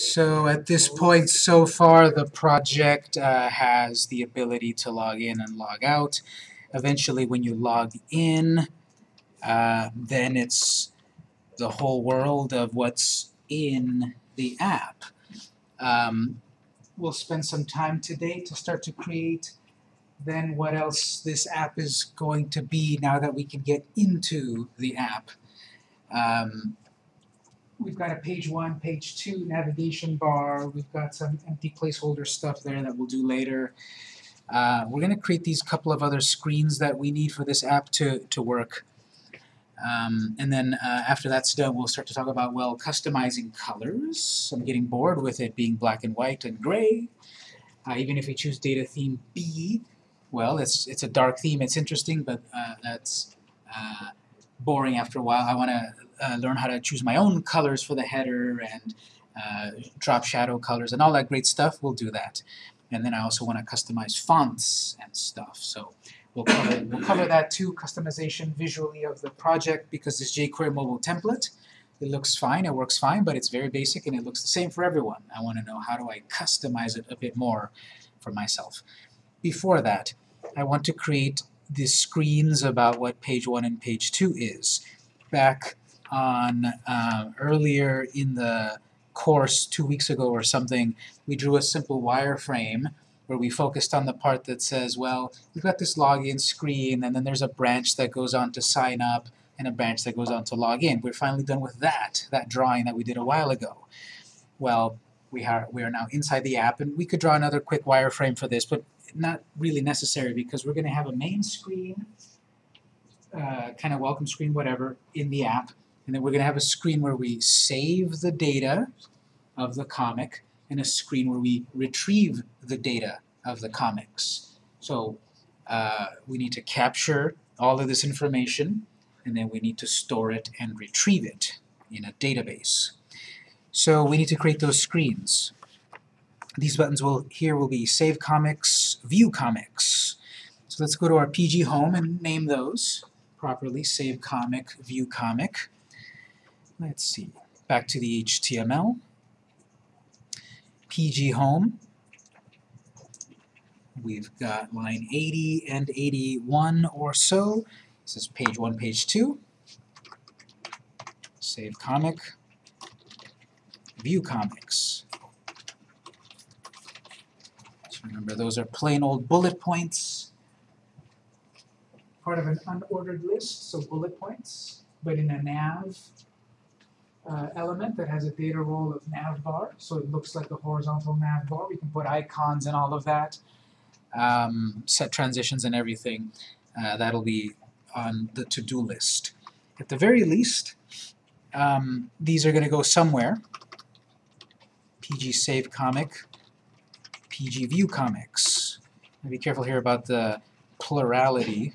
So at this point so far the project uh, has the ability to log in and log out. Eventually when you log in uh, then it's the whole world of what's in the app. Um, we'll spend some time today to start to create then what else this app is going to be now that we can get into the app. Um, we've got a page one, page two navigation bar. We've got some empty placeholder stuff there that we'll do later. Uh, we're going to create these couple of other screens that we need for this app to, to work. Um, and then uh, after that's done, we'll start to talk about, well, customizing colors. I'm getting bored with it being black and white and gray. Uh, even if we choose data theme B, well, it's, it's a dark theme. It's interesting, but uh, that's uh, boring after a while. I want to uh, learn how to choose my own colors for the header and uh, drop shadow colors and all that great stuff. We'll do that. And then I also want to customize fonts and stuff. So we'll cover, we'll cover that too, customization visually of the project because this jQuery mobile template, it looks fine, it works fine, but it's very basic and it looks the same for everyone. I want to know how do I customize it a bit more for myself. Before that, I want to create the screens about what page 1 and page 2 is. Back on uh, earlier in the course two weeks ago or something, we drew a simple wireframe where we focused on the part that says, well, we've got this login screen, and then there's a branch that goes on to sign up, and a branch that goes on to log in. We're finally done with that, that drawing that we did a while ago. Well, we are, we are now inside the app, and we could draw another quick wireframe for this, but not really necessary because we're going to have a main screen, uh, kind of welcome screen, whatever, in the app, and then we're going to have a screen where we save the data of the comic, and a screen where we retrieve the data of the comics. So uh, we need to capture all of this information, and then we need to store it and retrieve it in a database. So we need to create those screens. These buttons will here will be Save Comics, View Comics. So let's go to our PG Home and name those properly, Save Comic, View Comic. Let's see, back to the HTML. PG Home. We've got line 80 and 81 or so. This is page 1, page 2. Save comic. View comics. So remember, those are plain old bullet points. Part of an unordered list, so bullet points, but in a nav uh, element that has a data role of navbar, so it looks like a horizontal navbar. We can put icons and all of that, um, set transitions and everything. Uh, that'll be on the to-do list. At the very least, um, these are going to go somewhere. PG Save Comic, PG View Comics. Be careful here about the plurality.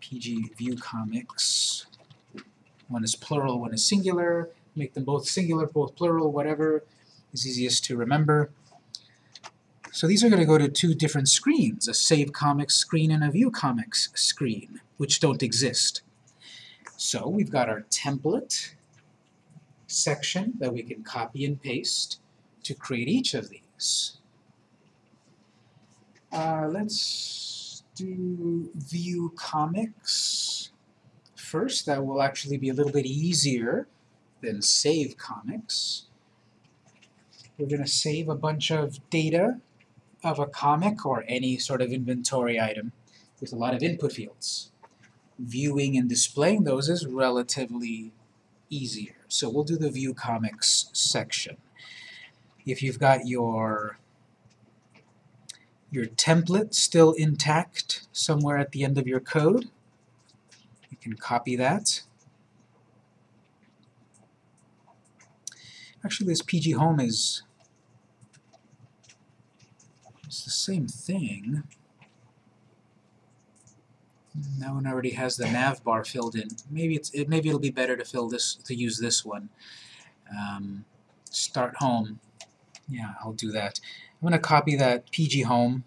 PG View Comics. One is plural, one is singular make them both singular, both plural, whatever is easiest to remember. So these are going to go to two different screens, a Save Comics screen and a View Comics screen, which don't exist. So we've got our template section that we can copy and paste to create each of these. Uh, let's do View Comics first. That will actually be a little bit easier then save comics. We're going to save a bunch of data of a comic or any sort of inventory item with a lot of input fields. Viewing and displaying those is relatively easier. So we'll do the View Comics section. If you've got your your template still intact somewhere at the end of your code, you can copy that Actually, this PG Home is it's the same thing. That one already has the nav bar filled in. Maybe it's it, maybe it'll be better to fill this to use this one. Um, start home. Yeah, I'll do that. I'm going to copy that PG Home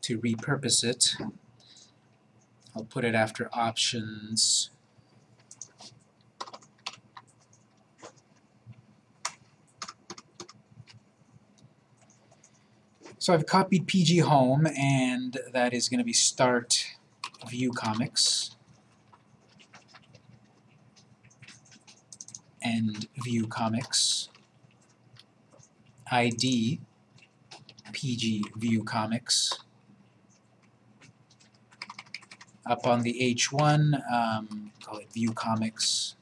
to repurpose it. I'll put it after options So I've copied PG Home, and that is going to be Start View Comics. End View Comics. ID PG View Comics. Up on the H1, um, call it View Comics.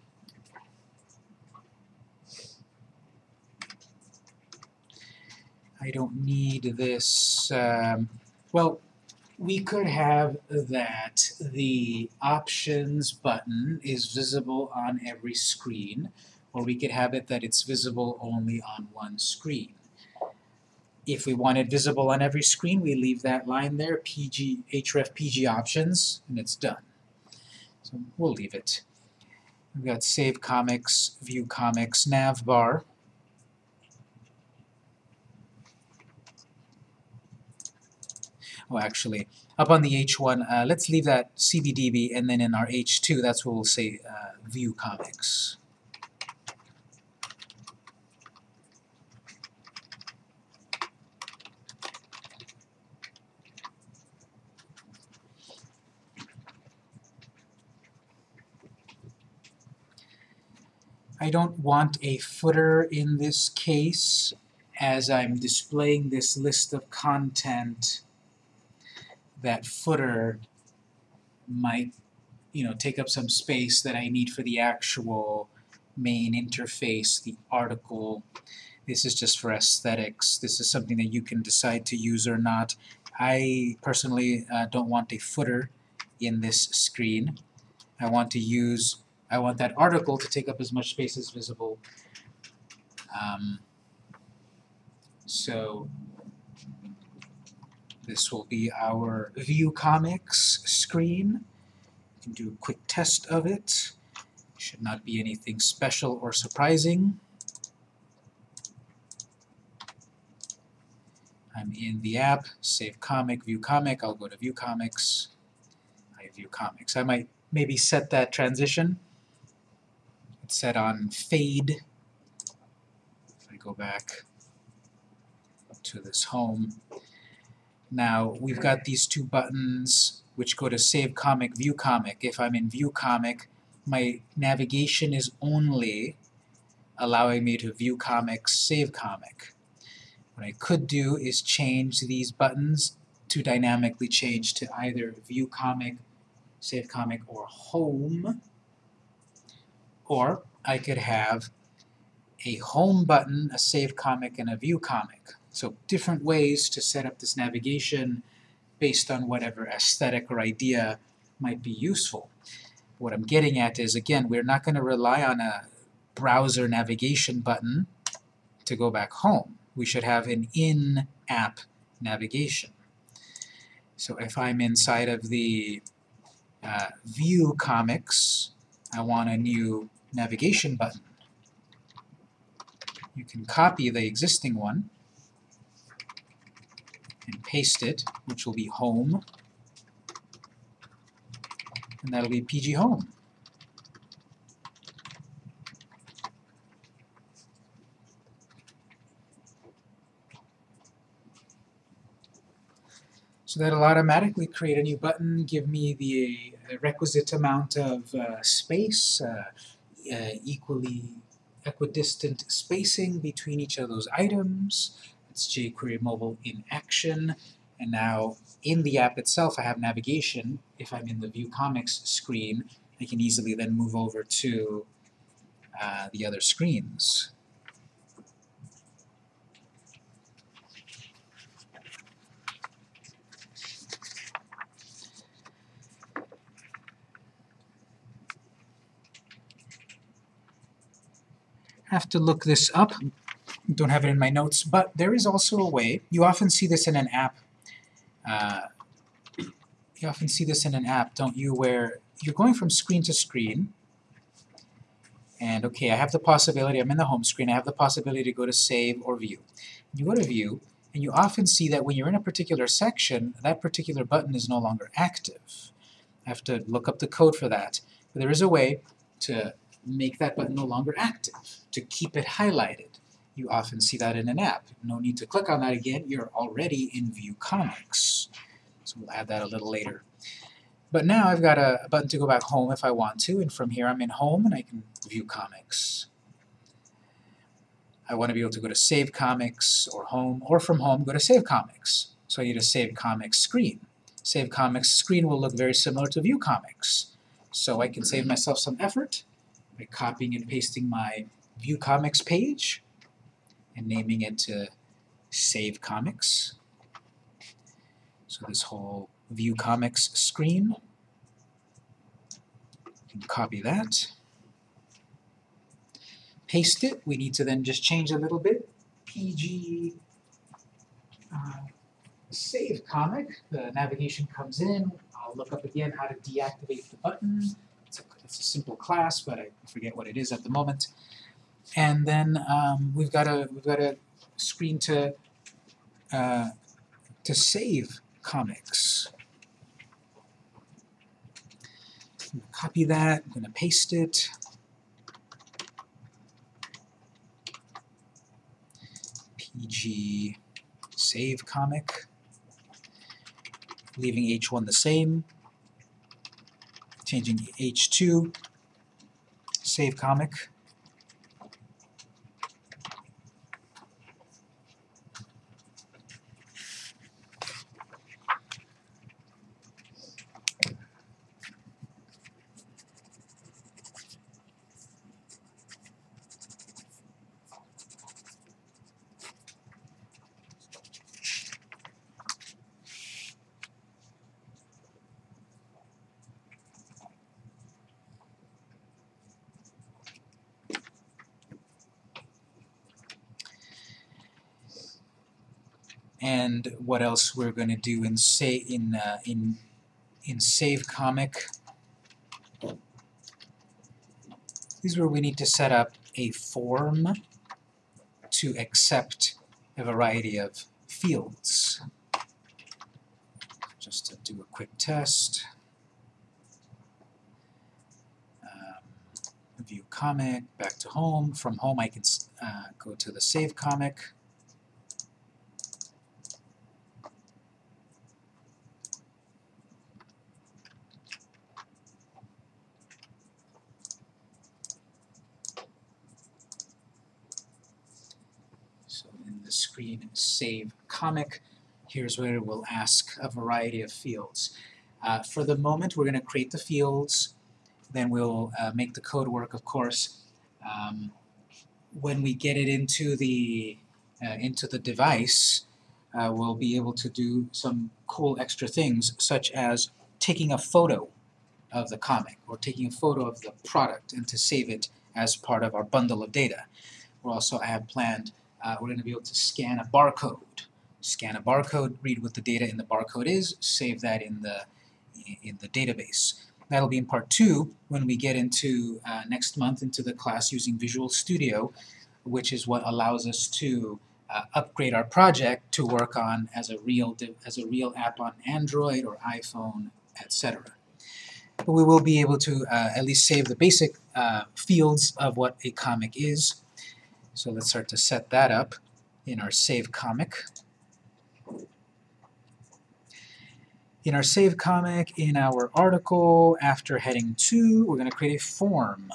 I don't need this, um, well, we could have that the options button is visible on every screen, or we could have it that it's visible only on one screen. If we want it visible on every screen, we leave that line there, PG, href PG options, and it's done. So we'll leave it. We've got Save Comics, View Comics, Nav Bar. Actually, up on the H1, uh, let's leave that CBDB, and then in our H2, that's where we'll say uh, View Comics. I don't want a footer in this case as I'm displaying this list of content that footer might you know take up some space that I need for the actual main interface, the article. This is just for aesthetics. This is something that you can decide to use or not. I personally uh, don't want a footer in this screen. I want to use I want that article to take up as much space as visible. Um, so this will be our View Comics screen. You can do a quick test of it. Should not be anything special or surprising. I'm in the app, save comic, view comic, I'll go to view comics, I view comics. I might maybe set that transition it's set on fade. If I go back to this home. Now we've got these two buttons which go to Save Comic, View Comic. If I'm in View Comic, my navigation is only allowing me to View Comics, Save Comic. What I could do is change these buttons to dynamically change to either View Comic, Save Comic, or Home. Or I could have a home button, a save comic, and a view comic. So different ways to set up this navigation based on whatever aesthetic or idea might be useful. What I'm getting at is, again, we're not going to rely on a browser navigation button to go back home. We should have an in-app navigation. So if I'm inside of the uh, View Comics, I want a new navigation button. You can copy the existing one and paste it, which will be home, and that'll be PG Home. So that'll automatically create a new button, give me the requisite amount of uh, space, uh, uh, equally equidistant spacing between each of those items. It's jQuery Mobile in action. And now in the app itself I have navigation. If I'm in the View Comics screen, I can easily then move over to uh, the other screens. have to look this up. Don't have it in my notes, but there is also a way. You often see this in an app. Uh, you often see this in an app, don't you, where you're going from screen to screen, and okay, I have the possibility, I'm in the home screen, I have the possibility to go to Save or View. You go to View, and you often see that when you're in a particular section, that particular button is no longer active. I have to look up the code for that. But there is a way to make that button no longer active, to keep it highlighted. You often see that in an app. No need to click on that again, you're already in View Comics. So we'll add that a little later. But now I've got a, button to go back home if I want to, and from here I'm in Home and I can view comics. I want to be able to go to Save Comics or Home, or from Home go to Save Comics. So I need a Save Comics screen. Save Comics screen will look very similar to View Comics. So I can save myself some effort by copying and pasting my View Comics page and naming it to Save Comics. So this whole View Comics screen, copy that, paste it. We need to then just change a little bit. PG uh, Save Comic. The navigation comes in. I'll look up again how to deactivate the button. It's a, it's a simple class, but I forget what it is at the moment. And then um, we've got a we've got a screen to uh, to save comics. copy that. I'm going to paste it. PG save comic. Leaving H1 the same. Changing H2 save comic. and what else we're going to do in say in uh, in in save comic. This is where we need to set up a form to accept a variety of fields. Just to do a quick test. Um, view comic back to home. From home I can uh, go to the save comic screen save comic. Here's where it will ask a variety of fields. Uh, for the moment, we're going to create the fields, then we'll uh, make the code work, of course. Um, when we get it into the uh, into the device, uh, we'll be able to do some cool extra things, such as taking a photo of the comic, or taking a photo of the product, and to save it as part of our bundle of data. We'll also have planned uh, we're going to be able to scan a barcode. Scan a barcode, read what the data in the barcode is, save that in the, in the database. That'll be in part two when we get into uh, next month into the class using Visual Studio, which is what allows us to uh, upgrade our project to work on as a real as a real app on Android or iPhone, etc. But we will be able to uh, at least save the basic uh, fields of what a comic is so let's start to set that up in our save comic. In our save comic, in our article, after heading 2, we're going to create a form.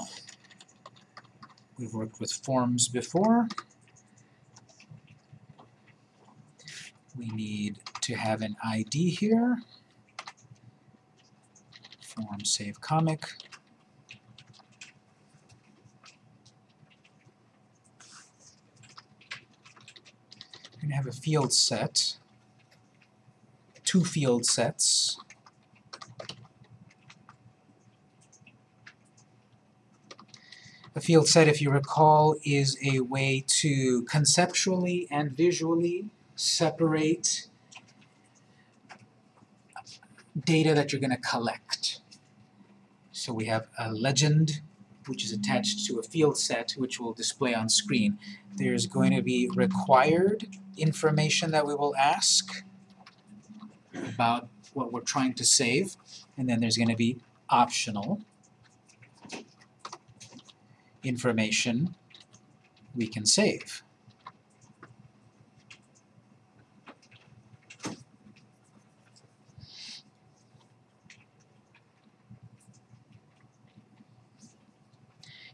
We've worked with forms before. We need to have an ID here. Form save comic. To have a field set, two field sets. A field set, if you recall, is a way to conceptually and visually separate data that you're going to collect. So we have a legend, which is attached to a field set, which will display on screen. There's going to be required information that we will ask about what we're trying to save, and then there's going to be optional information we can save.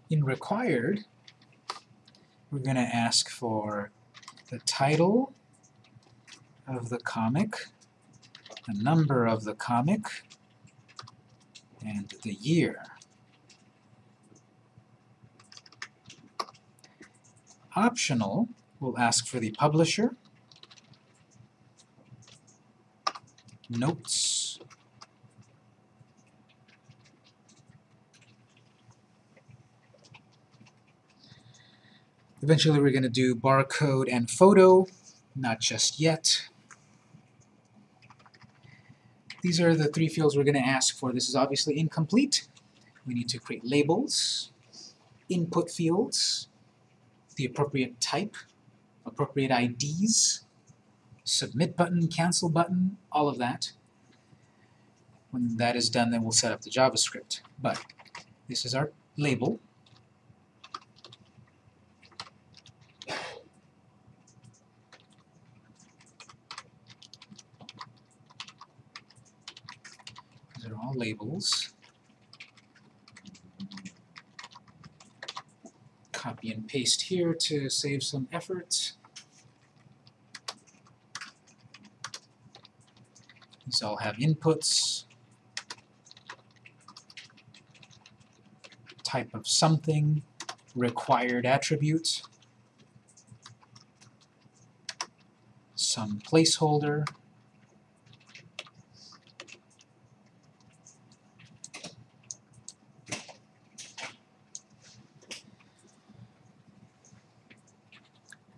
In required, we're going to ask for the title of the comic, the number of the comic, and the year. Optional, we'll ask for the publisher, notes, Eventually we're going to do barcode and photo, not just yet. These are the three fields we're going to ask for. This is obviously incomplete. We need to create labels, input fields, the appropriate type, appropriate IDs, submit button, cancel button, all of that. When that is done, then we'll set up the JavaScript. But this is our label. These are all Copy and paste here to save some effort. These all have inputs. Type of something, required attribute, some placeholder,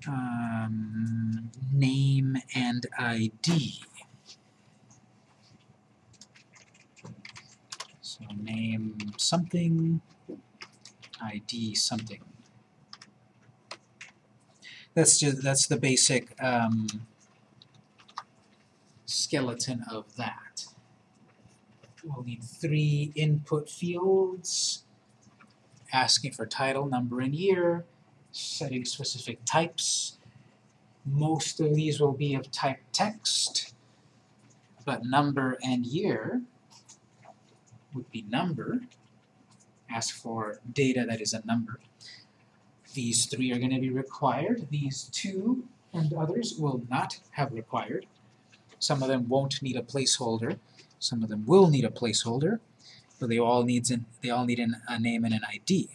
um, name and ID. So name something, ID something. That's just that's the basic um, skeleton of that. We'll need three input fields, asking for title, number, and year, setting specific types. Most of these will be of type text, but number and year would be number. Ask for data that is a number. These three are going to be required. These two and others will not have required. Some of them won't need a placeholder. Some of them will need a placeholder, but they all needs an, they all need an, a name and an ID.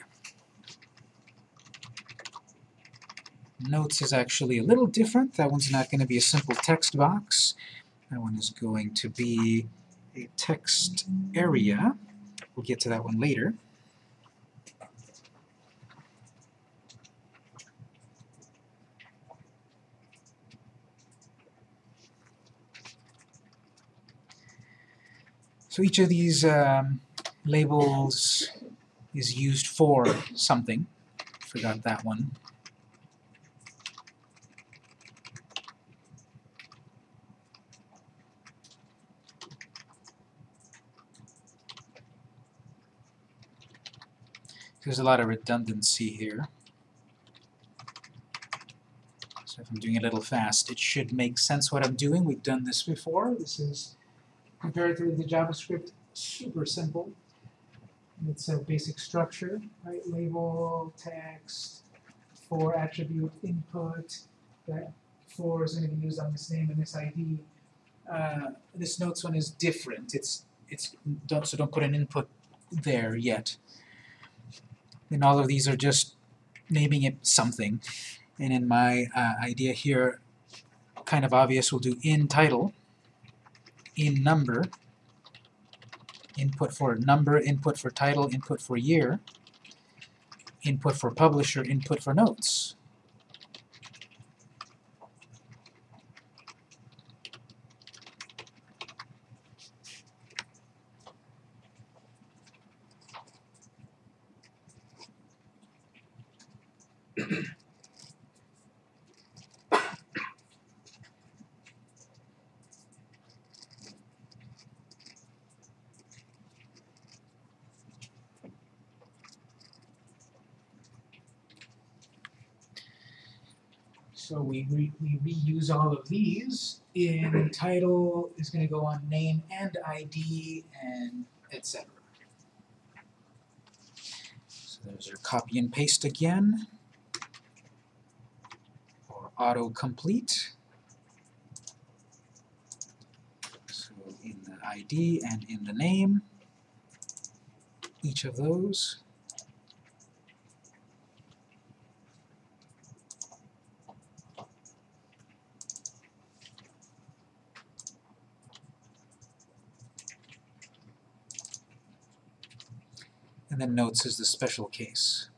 Notes is actually a little different. That one's not going to be a simple text box. That one is going to be a text area. We'll get to that one later. So each of these um, labels is used for something. Forgot that one. There's a lot of redundancy here. So if I'm doing it a little fast, it should make sense what I'm doing. We've done this before. This is comparatively to JavaScript, super simple. It's a basic structure, right? Label, text, for attribute, input, that for is going to be used on this name and this ID. Uh, this notes one is different. It's it's don't so don't put an input there yet. And all of these are just naming it something. And in my uh, idea here, kind of obvious, we'll do in title, in number, input for number, input for title, input for year, input for publisher, input for notes. So we, re we reuse all of these. In title is going to go on name and ID and etc. So there's your copy and paste again, or autocomplete. So in the ID and in the name, each of those. And then notes is the special case.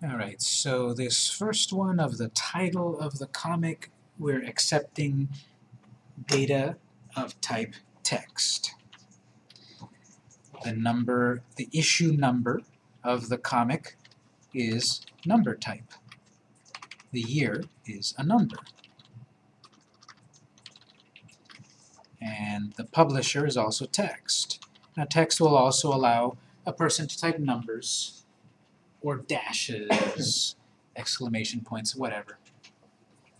Alright, so this first one of the title of the comic, we're accepting data of type text. The number, the issue number of the comic is number type. The year is a number. And the publisher is also text. Now text will also allow a person to type numbers or dashes, exclamation points, whatever.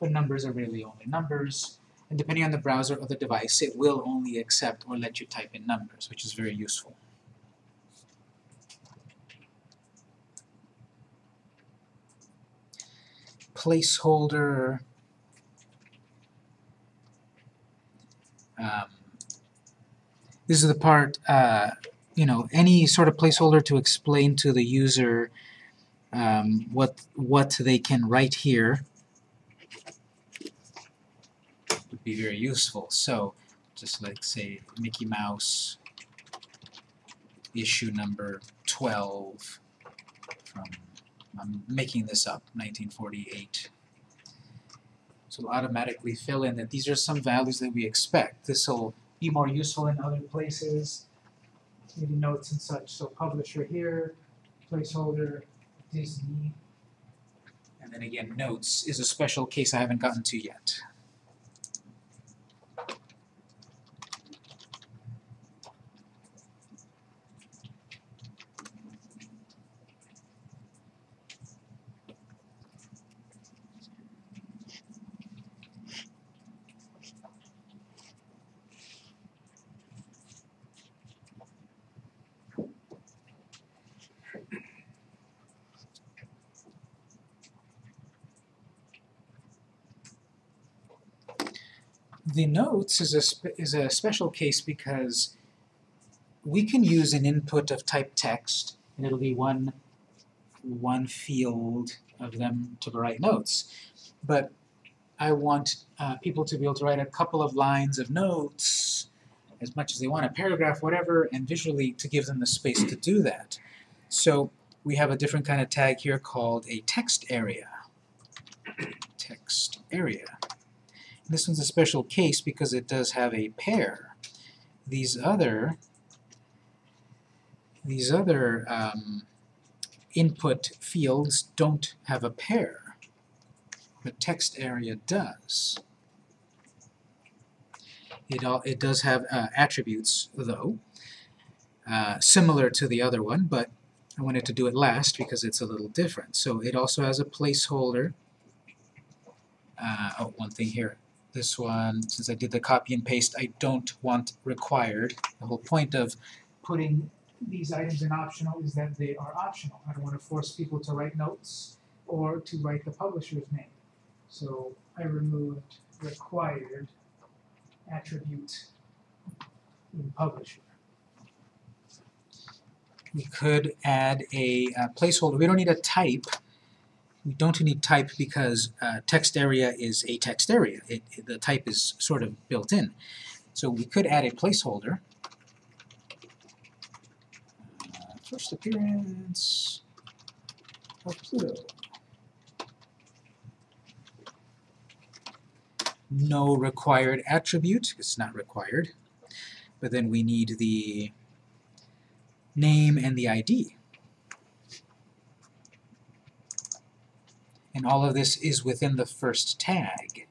But numbers are really only numbers, and depending on the browser or the device, it will only accept or let you type in numbers, which is very useful. Placeholder, um, this is the part, uh, you know, any sort of placeholder to explain to the user um, what what they can write here would be very useful. So just like say Mickey Mouse issue number 12 from I'm making this up 1948 so it'll automatically fill in that these are some values that we expect. This will be more useful in other places maybe notes and such so publisher here placeholder Disney. And then again, notes is a special case I haven't gotten to yet. The notes is a, is a special case because we can use an input of type text, and it'll be one, one field of them to write notes. But I want uh, people to be able to write a couple of lines of notes, as much as they want, a paragraph, whatever, and visually to give them the space to do that. So we have a different kind of tag here called a text area. Text area. This one's a special case because it does have a pair. These other these other um, input fields don't have a pair, but text area does. It, all, it does have uh, attributes, though, uh, similar to the other one, but I wanted to do it last because it's a little different. So it also has a placeholder. Uh, oh, one thing here this one, since I did the copy and paste, I don't want required. The whole point of putting these items in optional is that they are optional. I don't want to force people to write notes or to write the publisher's name. So I removed required attribute in publisher. We could add a, a placeholder. We don't need a type we don't need type because uh, text area is a text area. It, it, the type is sort of built in. So we could add a placeholder. Uh, first appearance of Pluto. No required attribute, it's not required. But then we need the name and the ID. And all of this is within the first tag.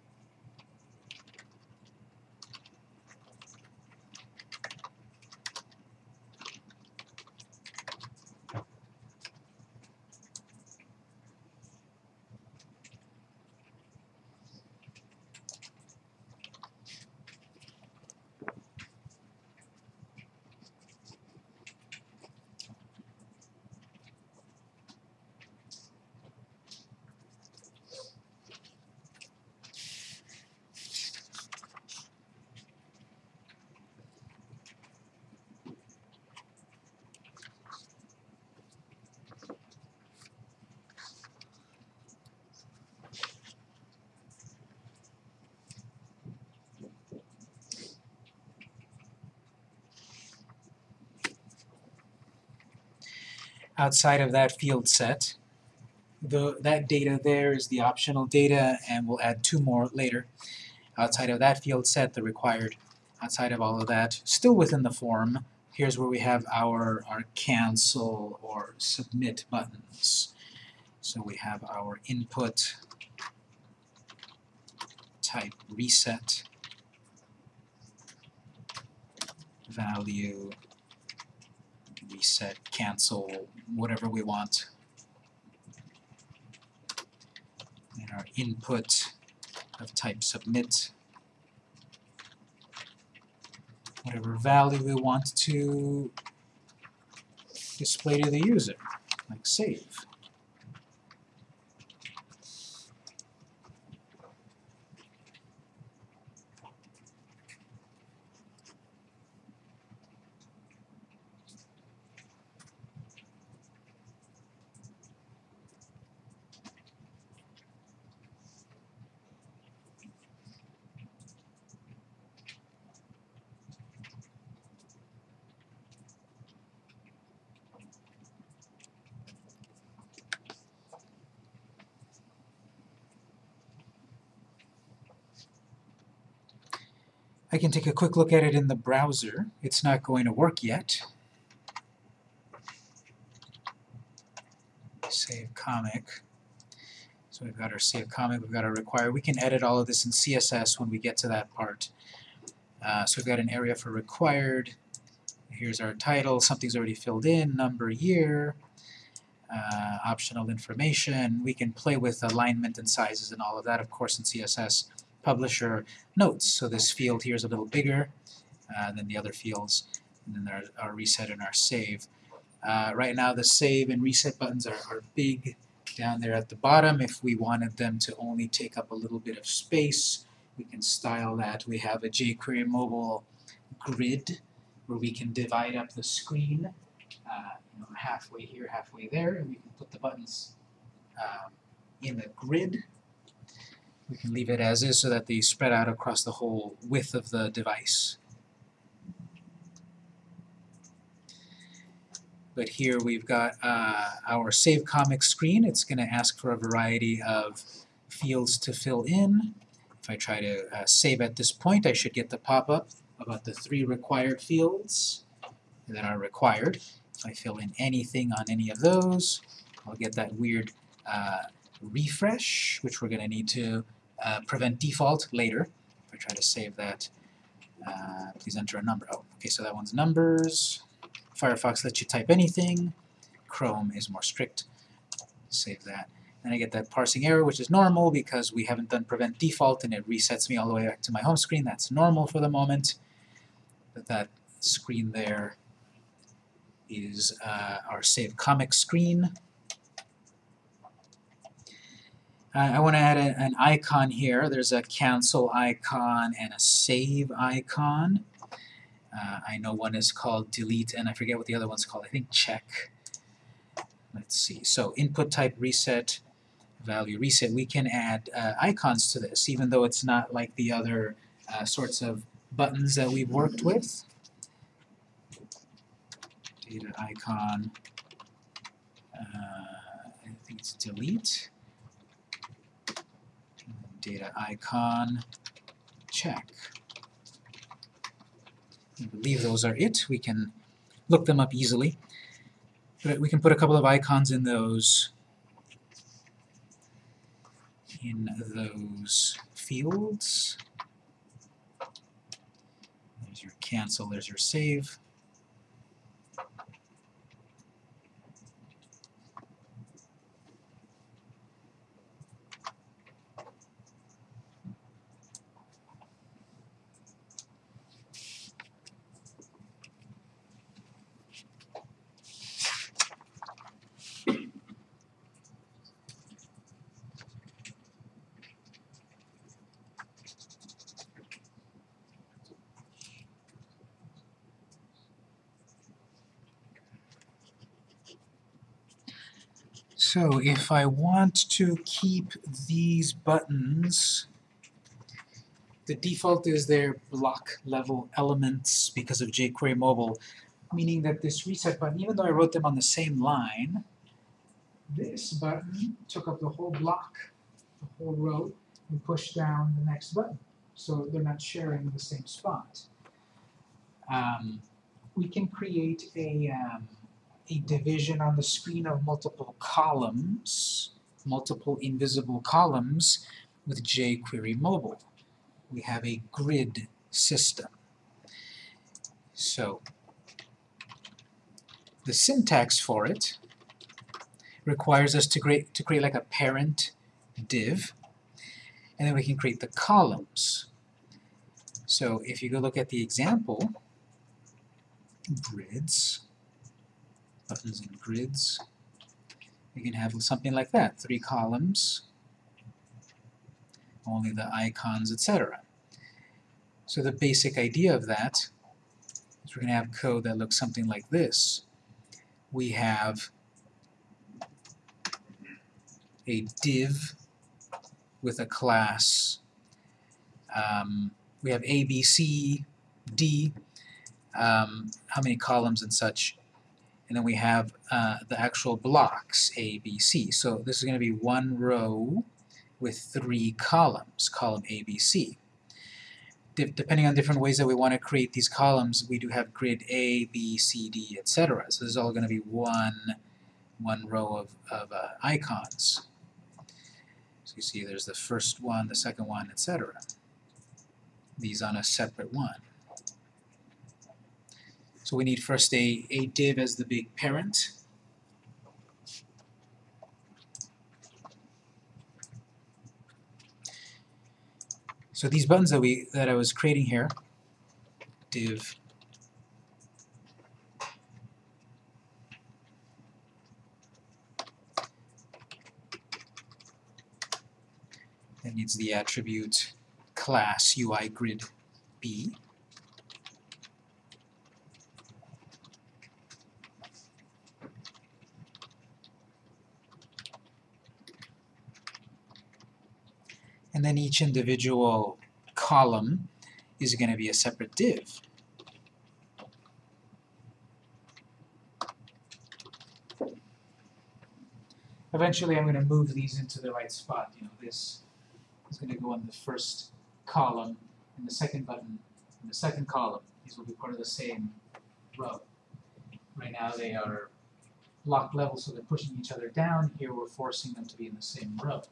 Outside of that field set. The, that data there is the optional data, and we'll add two more later. Outside of that field set, the required, outside of all of that, still within the form, here's where we have our, our cancel or submit buttons. So we have our input type reset value reset, cancel, whatever we want. And our input of type submit, whatever value we want to display to the user, like save. I can take a quick look at it in the browser. It's not going to work yet. Save comic. So we've got our save comic, we've got our require. We can edit all of this in CSS when we get to that part. Uh, so we've got an area for required. Here's our title, something's already filled in, number, year, uh, optional information. We can play with alignment and sizes and all of that, of course, in CSS publisher notes. So this field here is a little bigger uh, than the other fields, and then there are our reset and our save. Uh, right now the save and reset buttons are, are big down there at the bottom. If we wanted them to only take up a little bit of space, we can style that. We have a jQuery mobile grid where we can divide up the screen uh, you know, halfway here, halfway there, and we can put the buttons um, in the grid we can leave it as is so that they spread out across the whole width of the device. But here we've got uh, our Save Comic screen. It's going to ask for a variety of fields to fill in. If I try to uh, save at this point, I should get the pop-up about the three required fields that are required. If I fill in anything on any of those, I'll get that weird uh, refresh, which we're going to need to uh, prevent default later. If I try to save that, uh, please enter a number. Oh, okay, so that one's numbers. Firefox lets you type anything. Chrome is more strict. Save that. Then I get that parsing error, which is normal because we haven't done prevent default and it resets me all the way back to my home screen. That's normal for the moment. But that screen there is uh, our save comic screen. I want to add a, an icon here. There's a cancel icon and a save icon. Uh, I know one is called delete, and I forget what the other one's called. I think check. Let's see. So input type reset, value reset. We can add uh, icons to this, even though it's not like the other uh, sorts of buttons that we've worked with. Data icon. Uh, I think it's delete data icon, check. I believe those are it. We can look them up easily. But we can put a couple of icons in those in those fields. There's your cancel, there's your save. So if I want to keep these buttons, the default is they're block level elements because of jQuery Mobile, meaning that this reset button, even though I wrote them on the same line, this button took up the whole block, the whole row, and pushed down the next button. So they're not sharing the same spot. Um, we can create a um, a division on the screen of multiple columns, multiple invisible columns with jQuery Mobile. We have a grid system. So the syntax for it requires us to create, to create like a parent div, and then we can create the columns. So if you go look at the example, grids, buttons and grids. You can have something like that, three columns, only the icons, etc. So the basic idea of that is we're going to have code that looks something like this. We have a div with a class. Um, we have A, B, C, D, um, how many columns and such and then we have uh, the actual blocks, A, B, C. So this is going to be one row with three columns, column A, B, C. De depending on different ways that we want to create these columns, we do have grid A, B, C, D, etc. So this is all going to be one, one row of, of uh, icons. So you see there's the first one, the second one, etc. These on a separate one. So we need first a, a div as the big parent. So these buttons that we that I was creating here, div that needs the attribute class UI grid B. and then each individual column is going to be a separate div. Eventually I'm going to move these into the right spot. You know, this is going to go in the first column, and the second button in the second column. These will be part of the same row. Right now they are block level, so they're pushing each other down. Here we're forcing them to be in the same row.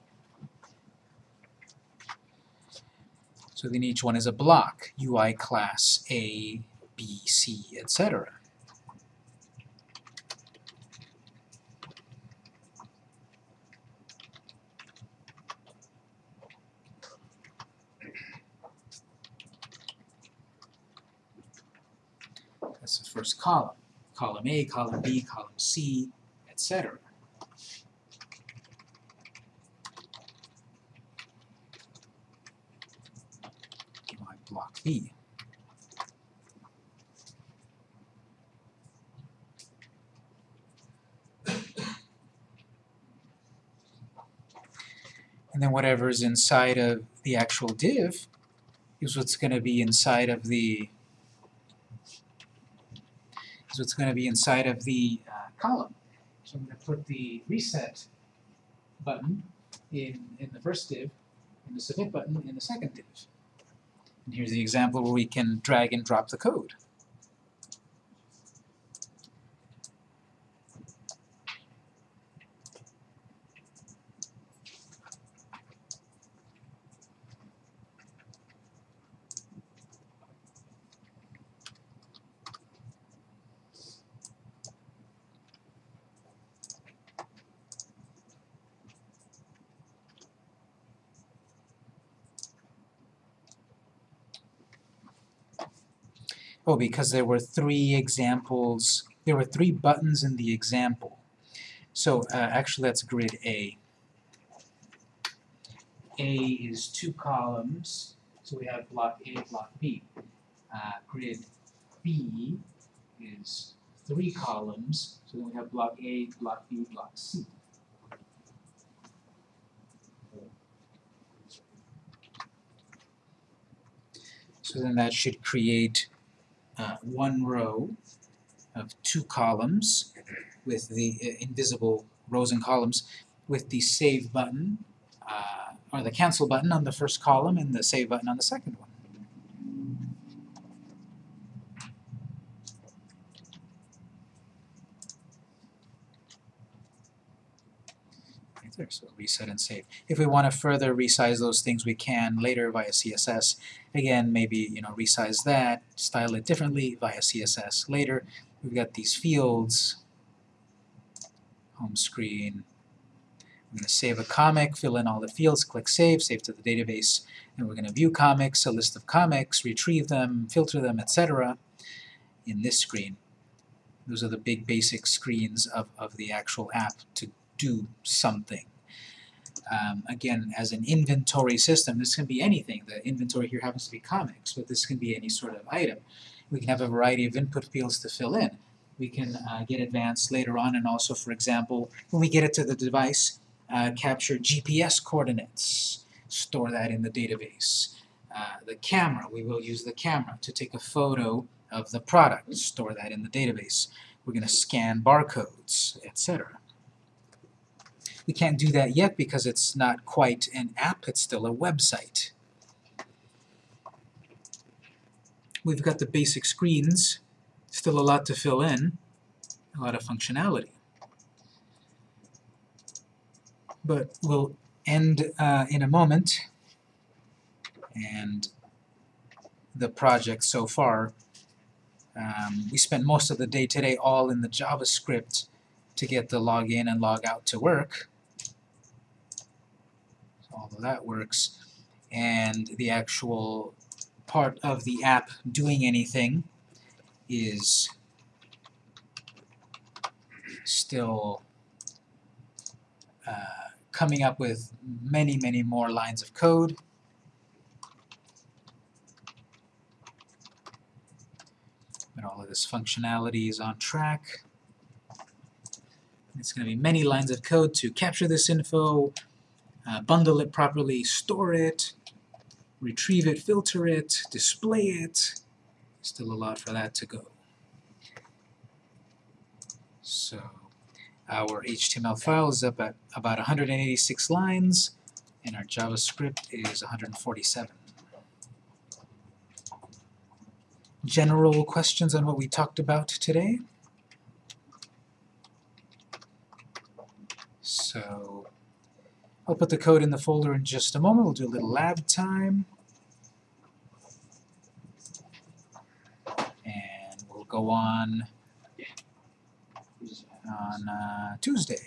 So then each one is a block, UI class A, B, C, etc. That's the first column. Column A, column B, column C, etc. B. And then whatever is inside of the actual div is what's going to be inside of the is what's going to be inside of the uh, column. So I'm going to put the reset button in, in the first div and the submit button in the second div. And here's the example where we can drag and drop the code. Oh, because there were three examples, there were three buttons in the example. So uh, actually that's grid A. A is two columns, so we have block A, block B. Uh, grid B is three columns, so then we have block A, block B, block C. So then that should create uh, one row of two columns with the uh, invisible rows and columns with the save button uh, or the cancel button on the first column and the save button on the second one. So reset and save. If we want to further resize those things, we can later via CSS. Again, maybe you know resize that, style it differently via CSS later. We've got these fields, home screen. I'm going to save a comic, fill in all the fields, click Save, save to the database, and we're going to view comics, a list of comics, retrieve them, filter them, etc. in this screen. Those are the big basic screens of, of the actual app to do something. Um, again, as an inventory system, this can be anything. The inventory here happens to be comics, but this can be any sort of item. We can have a variety of input fields to fill in. We can uh, get advanced later on, and also, for example, when we get it to the device, uh, capture GPS coordinates, store that in the database. Uh, the camera, we will use the camera to take a photo of the product, store that in the database. We're going to scan barcodes, etc. We can't do that yet because it's not quite an app, it's still a website. We've got the basic screens, still a lot to fill in, a lot of functionality. But we'll end uh, in a moment, and the project so far, um, we spent most of the day today all in the JavaScript to get the login and log out to work of that works, and the actual part of the app doing anything is still uh, coming up with many, many more lines of code. But all of this functionality is on track. It's going to be many lines of code to capture this info, uh, bundle it properly, store it, retrieve it, filter it, display it. Still a lot for that to go. So our HTML file is up at about 186 lines, and our JavaScript is 147. General questions on what we talked about today? So I'll put the code in the folder in just a moment. We'll do a little lab time. And we'll go on on uh, Tuesday.